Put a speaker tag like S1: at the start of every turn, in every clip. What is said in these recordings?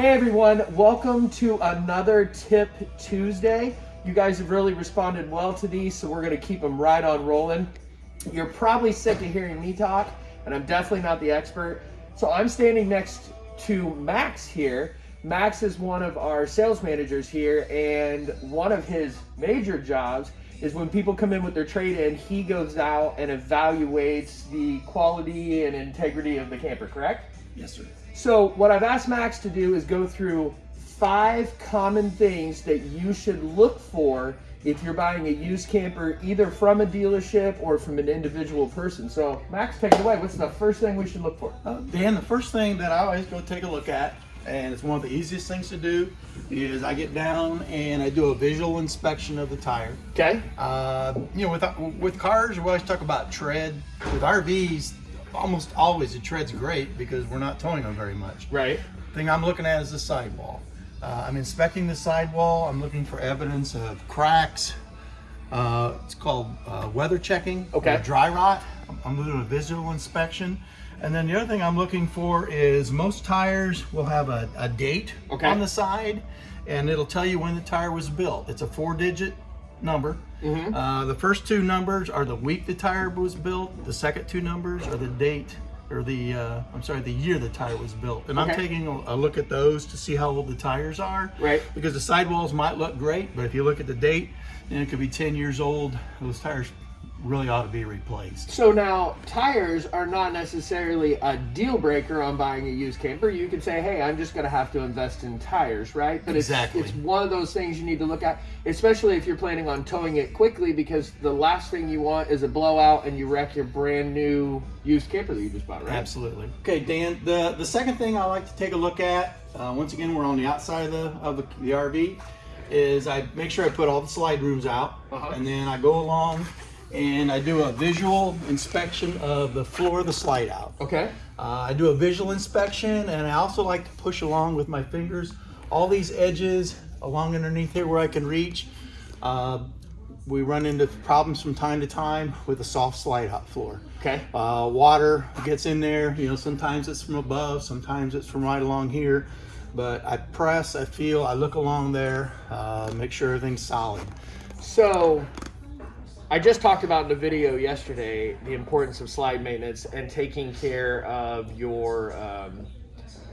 S1: Hey everyone, welcome to another Tip Tuesday. You guys have really responded well to these, so we're gonna keep them right on rolling. You're probably sick of hearing me talk, and I'm definitely not the expert. So I'm standing next to Max here. Max is one of our sales managers here, and one of his major jobs is when people come in with their trade-in, he goes out and evaluates the quality and integrity of the camper, correct?
S2: Yes, sir.
S1: So what I've asked Max to do is go through five common things that you should look for if you're buying a used camper, either from a dealership or from an individual person. So Max, take it away. What's the first thing we should look for?
S2: Uh, Dan, the first thing that I always go take a look at, and it's one of the easiest things to do, is I get down and I do a visual inspection of the tire.
S1: Okay.
S2: Uh, you know, with with cars, we always talk about tread. With RVs, almost always the tread's great because we're not towing them very much.
S1: Right.
S2: Thing I'm looking at is the sidewall. Uh, I'm inspecting the sidewall. I'm looking for evidence of cracks. Uh, it's called uh, weather checking.
S1: Okay.
S2: Dry rot. I'm doing a visual inspection. And then the other thing I'm looking for is most tires will have a, a date
S1: Okay.
S2: on the side and it'll tell you when the tire was built. It's a four digit number.
S1: Mm-hmm.
S2: Uh, the first two numbers are the week the tire was built. The second two numbers are the date or the, uh, I'm sorry, the year the tire was built. And I'm taking a, a look at those to see how old the tires are.
S1: Right.
S2: Because the sidewalls might look great, but if you look at the date, then it could be 10 years old. Those tires really ought to be replaced.
S1: So now tires are not necessarily a deal breaker on buying a used camper. You could say, "Hey, I'm just going to have to invest in tires," right? But
S2: Exactly.
S1: it's it's one of those things you need to look at, especially if you're planning on towing it quickly, because the last thing you want is a blowout and you wreck your brand new used camper that you just bought, right?
S2: Absolutely. Okay, Dan. The the second thing I like to take a look at, uh, once again, we're on the outside of the of the, the RV, is I make sure I put all the slide rooms out,
S1: Uh-huh.
S2: and then I go along and I do a visual inspection of the floor of the slide out.
S1: Okay.
S2: Uh, I do a visual inspection, and I also like to push along with my fingers all these edges along underneath here where I can reach. Uh, we run into problems from time to time with a soft slide out floor.
S1: Okay.
S2: Uh, water gets in there, you know, sometimes it's from above, sometimes it's from right along here. But I press, I feel, I look along there, uh, make sure everything's solid.
S1: So, I just talked about in the video yesterday the importance of slide maintenance and taking care of your um,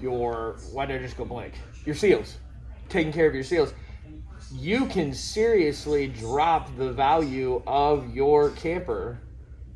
S1: your why did I just go blank? Your seals, taking care of your seals. You can seriously drop the value of your camper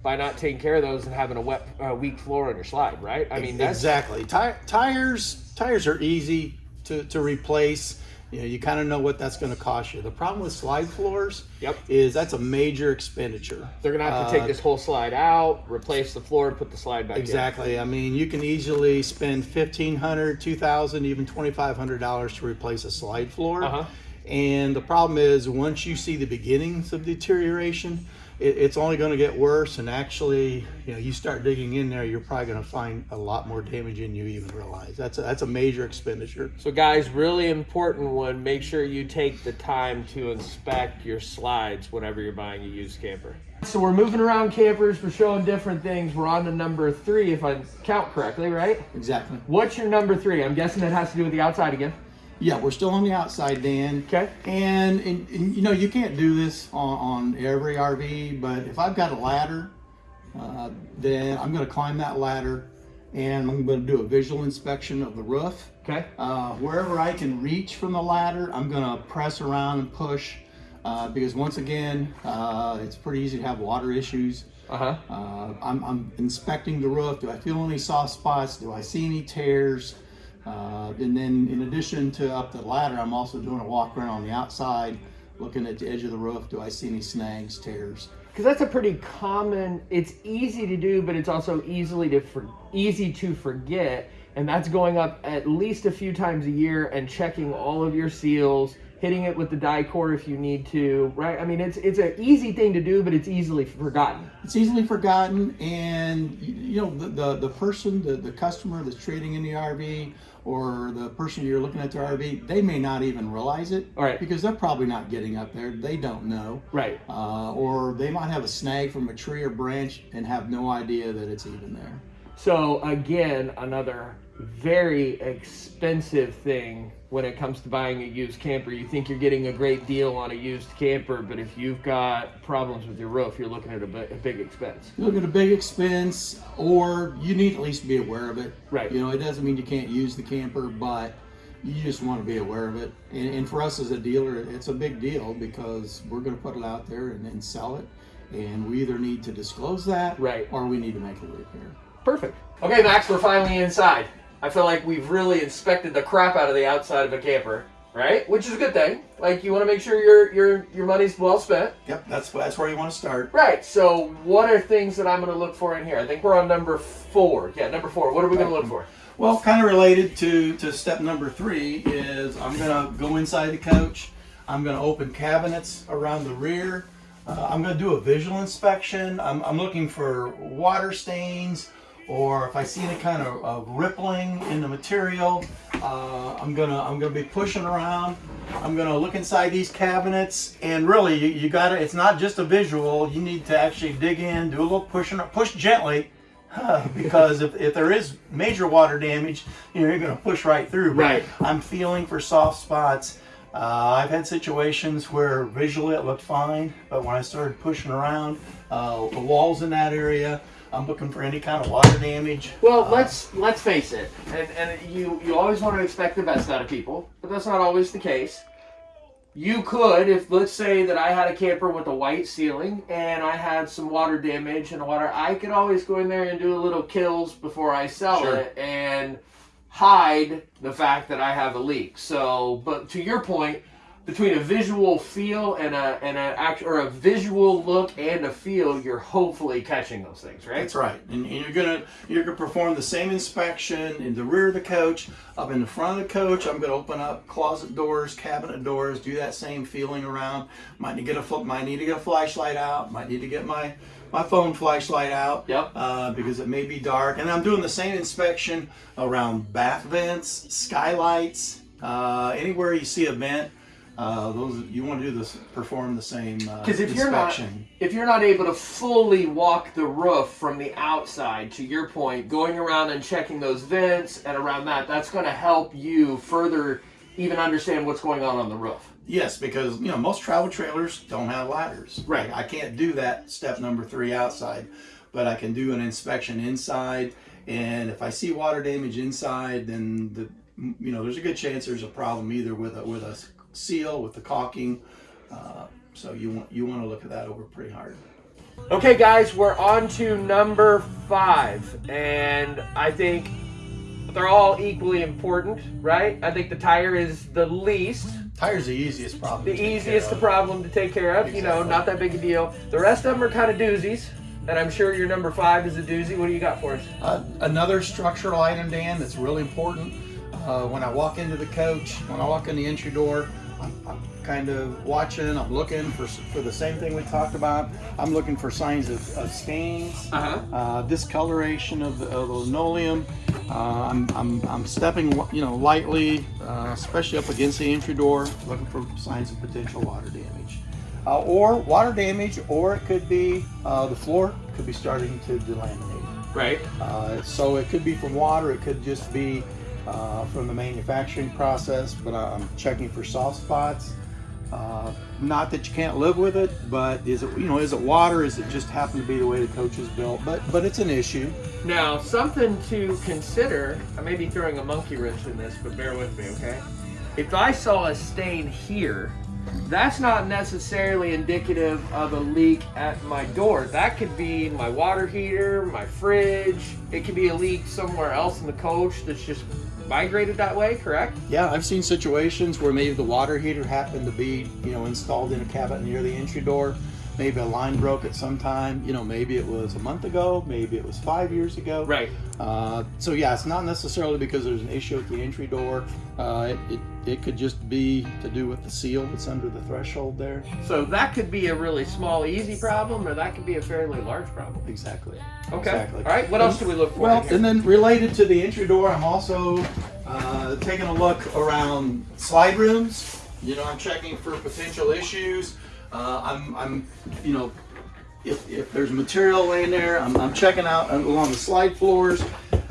S1: by not taking care of those and having a wet, uh, weak floor on your slide, right? I mean, that's
S2: exactly. Ti- tires, tires are easy to, to replace. You know, you kind of know what that's going to cost you. The problem with slide floors
S1: Yep.
S2: is that's a major expenditure.
S1: they're gonna have to take
S2: Uh,
S1: this whole slide out, replace the floor, put the slide back in.
S2: Exactly. I mean, you can easily spend fifteen hundred, two thousand, even twenty five hundred dollars to replace a slide floor.
S1: Uh-huh.
S2: And the problem is, once you see the beginnings of deterioration, it, it's only going to get worse. And actually, you know, you start digging in there, you're probably going to find a lot more damage than you even realize. That's a, that's a major expenditure.
S1: So guys, really important one, make sure you take the time to inspect your slides whenever you're buying a used camper. So we're moving around campers, we're showing different things. We're on to number three, if I count correctly, right?
S2: Exactly.
S1: What's your number three? I'm guessing it has to do with the outside again.
S2: Yeah, we're still on the outside, Dan.
S1: Okay.
S2: And, and, and, you know, you can't do this on, on every RV, but if I've got a ladder, uh, then I'm going to climb that ladder and I'm going to do a visual inspection of the roof.
S1: Okay.
S2: Uh, wherever I can reach from the ladder, I'm going to press around and push uh, because once again, uh, it's pretty easy to have water issues.
S1: Uh-huh.
S2: Uh, I'm, I'm inspecting the roof. Do I feel any soft spots? Do I see any tears? Uh, and then in addition to up the ladder, I'm also doing a walk around on the outside, looking at the edge of the roof. Do I see any snags, tears?
S1: Because that's a pretty common. It's easy to do, but it's also easily to for, easy to forget. And that's going up at least a few times a year and checking all of your seals, hitting it with the Dicor if you need to. Right? I mean, it's it's an easy thing to do, but it's easily forgotten.
S2: It's easily forgotten, and you know the the, the person, the, the customer that's trading in the RV, or the person you're looking at their RV, they may not even realize it,
S1: right.
S2: Because they're probably not getting up there. They don't know,
S1: Right.
S2: uh, or they might have a snag from a tree or branch and have no idea that it's even there.
S1: So again, another very expensive thing when it comes to buying a used camper. You think you're getting a great deal on a used camper, but if you've got problems with your roof, you're looking at a, a big expense.
S2: You look at a big expense, or you need at least be aware of it.
S1: Right.
S2: You know, it doesn't mean you can't use the camper, but you just want to be aware of it. And, and for us as a dealer, it's a big deal because we're going to put it out there and then sell it. And we either need to disclose that,
S1: Right.
S2: or we need to make a repair.
S1: Perfect. Okay, Max, we're finally inside. I feel like we've really inspected the crap out of the outside of a camper, right? Which is a good thing. Like you want to make sure your your your money's well spent.
S2: Yep, that's that's where you want to start.
S1: Right. So, what are things that I'm going to look for in here? I think we're on number four. Yeah, number four. What are we going to look for?
S2: Well, kind of related to, to step number three is I'm going to go inside the coach. I'm going to open cabinets around the rear. Uh, I'm going to do a visual inspection. I'm, I'm looking for water stains or if I see any kind of, of rippling in the material. Uh, I'm gonna I'm gonna be pushing around. I'm gonna look inside these cabinets and really you, you gotta it's not just a visual. You need to actually dig in, do a little pushing, push gently because if, if there is major water damage, you know, you're going to push right through. But
S1: Right.
S2: I'm feeling for soft spots. Uh, I've had situations where visually it looked fine, but when I started pushing around uh, the walls in that area, I'm looking for any kind of water damage.
S1: Well,
S2: Uh,
S1: let's let's face it, and and you you always want to expect the best out of people, but that's not always the case. You could, if let's say that I had a camper with a white ceiling and I had some water damage and water, I could always go in there and do a little Kilz before I sell
S2: Sure.
S1: it and hide the fact that I have a leak. So, but to your point, between a visual feel and a and a act or a visual look and a feel, you're hopefully catching those things, right?
S2: That's right, and, and you're gonna you're gonna perform the same inspection in the rear of the coach, up in the front of the coach. I'm gonna open up closet doors, cabinet doors, do that same feeling around. Might need to get a might need to get a flashlight out. Might need to get my my phone flashlight out.
S1: Yep.
S2: Uh, because it may be dark, and I'm doing the same inspection around bath vents, skylights, uh, anywhere you see a vent. Uh, those you want to do this, perform the same uh,
S1: Because if you're not
S2: inspection.
S1: if you're not able to fully walk the roof from the outside, to your point, going around and checking those vents and around that, that's going to help you further even understand what's going on on the roof.
S2: Yes, because you know most travel trailers don't have ladders.
S1: Right.
S2: I can't do that step number three outside, but I can do an inspection inside. And if I see water damage inside, then the you know there's a good chance there's a problem either with a with a seal with the caulking. Uh, so you want you want to look at that over pretty hard.
S1: Okay, guys, we're on to number five, and I think they're all equally important, right? I think the tire is the least,
S2: Tires the easiest problem.
S1: the easiest
S2: of.
S1: problem to take care of. You know, not that big a deal. The rest of them are kind of doozies, and I'm sure your number five is a doozy. What do you got for us?
S2: Uh, another structural item, Dan, that's really important. Uh, when I walk into the coach, when I walk in the entry door, I'm, I'm kind of watching. I'm looking for for the same thing we talked about. I'm looking for signs of, of stains,
S1: Uh-huh.
S2: uh, discoloration of the, of the linoleum. Uh, I'm, I'm, I'm stepping, you know, lightly, uh, especially up against the entry door, looking for signs of potential water damage. Uh, or water damage, or it could be uh, the floor could be starting to delaminate.
S1: Right.
S2: Uh, so it could be from water, it could just be uh, from the manufacturing process, but I'm checking for soft spots. Uh, not that you can't live with it, but is it you know is it water? Is it just happen to be the way the coach is built? But but it's an issue.
S1: Now, something to consider. I may be throwing a monkey wrench in this, but bear with me, okay? If I saw a stain here, that's not necessarily indicative of a leak at my door. That could be my water heater, my fridge. It could be a leak somewhere else in the coach that's just migrated that way, correct?
S2: Yeah, I've seen situations where maybe the water heater happened to be you know installed in a cabinet near the entry door. Maybe a line broke at some time. You know, maybe it was a month ago. Maybe it was five years ago.
S1: Right.
S2: Uh, so yeah, it's not necessarily because there's an issue at the entry door. Uh, it, it, it could just be to do with the seal that's under the threshold there.
S1: So that could be a really small, easy problem, or that could be a fairly large problem.
S2: Exactly.
S1: Okay.
S2: Exactly.
S1: All right. What else do we look for?
S2: Well, and then related to the entry door, I'm also uh, taking a look around slide rooms. You know, I'm checking for potential issues. Uh, I'm, I'm, you know, if, if there's material laying there, I'm, I'm checking out along the slide floors.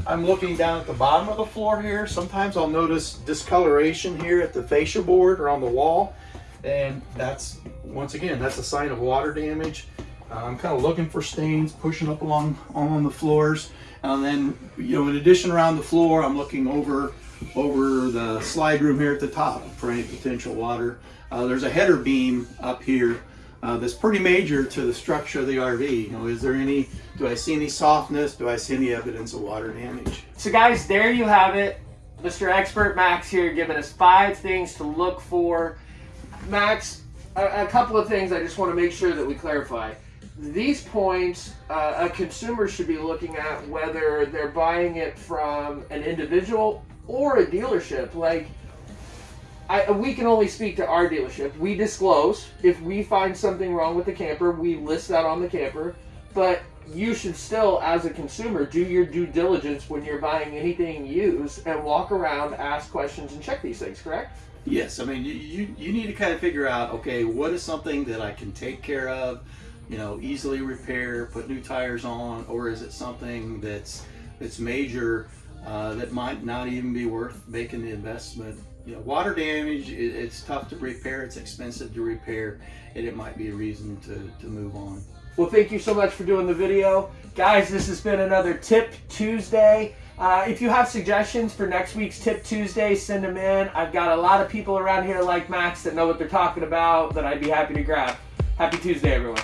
S2: I'm looking down at the bottom of the floor here. Sometimes I'll notice discoloration here at the fascia board or on the wall. And that's, once again, that's a sign of water damage. Uh, I'm kind of looking for stains pushing up along along the floors. And then, you know, in addition around the floor, I'm looking over over the slide room here at the top for any potential water. Uh, there's a header beam up here uh, that's pretty major to the structure of the RV. You know, is there any, do I see any softness? Do I see any evidence of water damage?
S1: So guys, there you have it. Mr. Expert Max here giving us five things to look for. Max, a, a couple of things I just want to make sure that we clarify. These points, uh, a consumer should be looking at whether they're buying it from an individual or a dealership. Like, I, we can only speak to our dealership. We disclose if we find something wrong with the camper, we list that on the camper. But you should still, as a consumer, do your due diligence when you're buying anything used and walk around, ask questions, and check these things. Correct?
S2: Yes, I mean you, you, you need to kind of figure out okay what is something that I can take care of, you know, easily repair, put new tires on, or is it something that's that's major uh, that might not even be worth making the investment. You know, water damage, it, it's tough to repair, it's expensive to repair, and it might be a reason to, to move on.
S1: Well, thank you so much for doing the video. Guys, this has been another Tip Tuesday. Uh, if you have suggestions for next week's Tip Tuesday, send them in. I've got a lot of people around here like Max that know what they're talking about that I'd be happy to grab. Happy Tuesday, everyone.